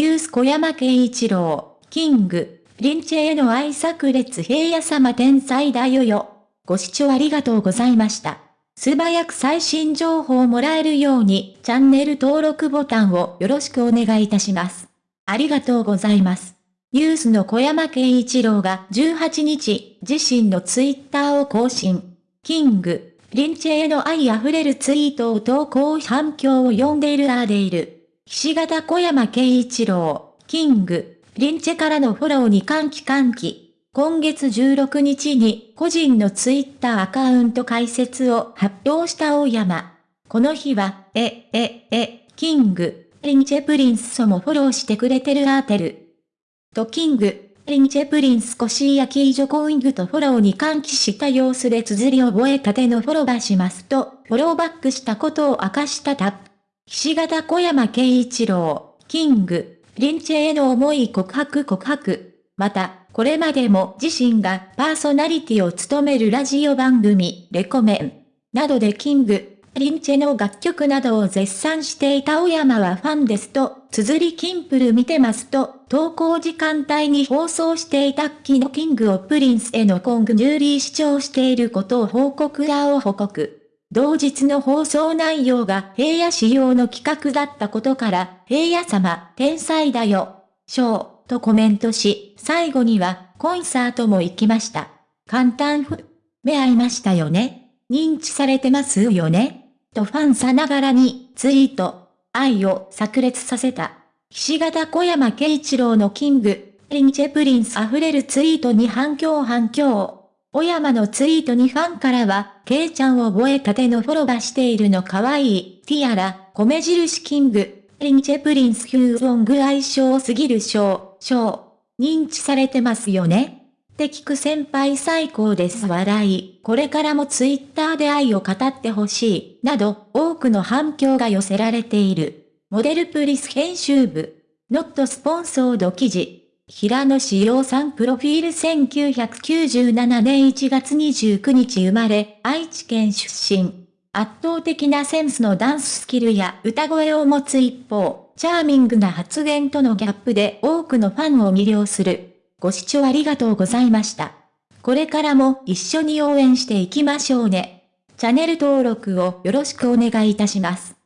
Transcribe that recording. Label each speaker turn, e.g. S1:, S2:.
S1: ユース小山慶一郎、キング、リンチェへの愛炸裂平野様天才だよよ。ご視聴ありがとうございました。素早く最新情報をもらえるように、チャンネル登録ボタンをよろしくお願いいたします。ありがとうございます。ユースの小山慶一郎が18日、自身のツイッターを更新。キング、リンチェへの愛あふれるツイートを投稿反響を呼んでいるあーでいる。岸形小山慶一郎、キング、リンチェからのフォローに歓喜歓喜。今月16日に個人のツイッターアカウント開設を発表した大山。この日は、え、え、え、キング、リンチェプリンスソもフォローしてくれてるアーテル。とキング、リンチェプリンスコシーヤキージョコイングとフォローに歓喜した様子で綴り覚えたてのフォローバしますと、フォローバックしたことを明かしたタップ。岸形小山慶一郎、キング、リンチェへの思い告白告白。また、これまでも自身がパーソナリティを務めるラジオ番組、レコメン、などでキング、リンチェの楽曲などを絶賛していた小山はファンですと、綴りキンプル見てますと、投稿時間帯に放送していたキのキングをプリンスへのコングニューリー視聴していることを報告らを報告。同日の放送内容が平野仕様の企画だったことから、平野様、天才だよ、ショー、とコメントし、最後には、コンサートも行きました。簡単ふ、目合いましたよね。認知されてますよね。とファンさながらに、ツイート、愛を炸裂させた。岸形小山慶一郎のキング、リンチェプリンス溢れるツイートに反響反響。小山のツイートにファンからは、ケイちゃんを覚えたてのフォロバしているの可愛い、ティアラ、米印キング、リンチェプリンスヒューロング愛称すぎる賞、賞、認知されてますよね。って聞く先輩最高です。笑い、これからもツイッターで愛を語ってほしい、など、多くの反響が寄せられている。モデルプリス編集部、ノットスポンソード記事。平野志陽さんプロフィール1997年1月29日生まれ、愛知県出身。圧倒的なセンスのダンススキルや歌声を持つ一方、チャーミングな発言とのギャップで多くのファンを魅了する。ご視聴ありがとうございました。これからも一緒に応援していきましょうね。チャンネル登録をよろしくお願いいたします。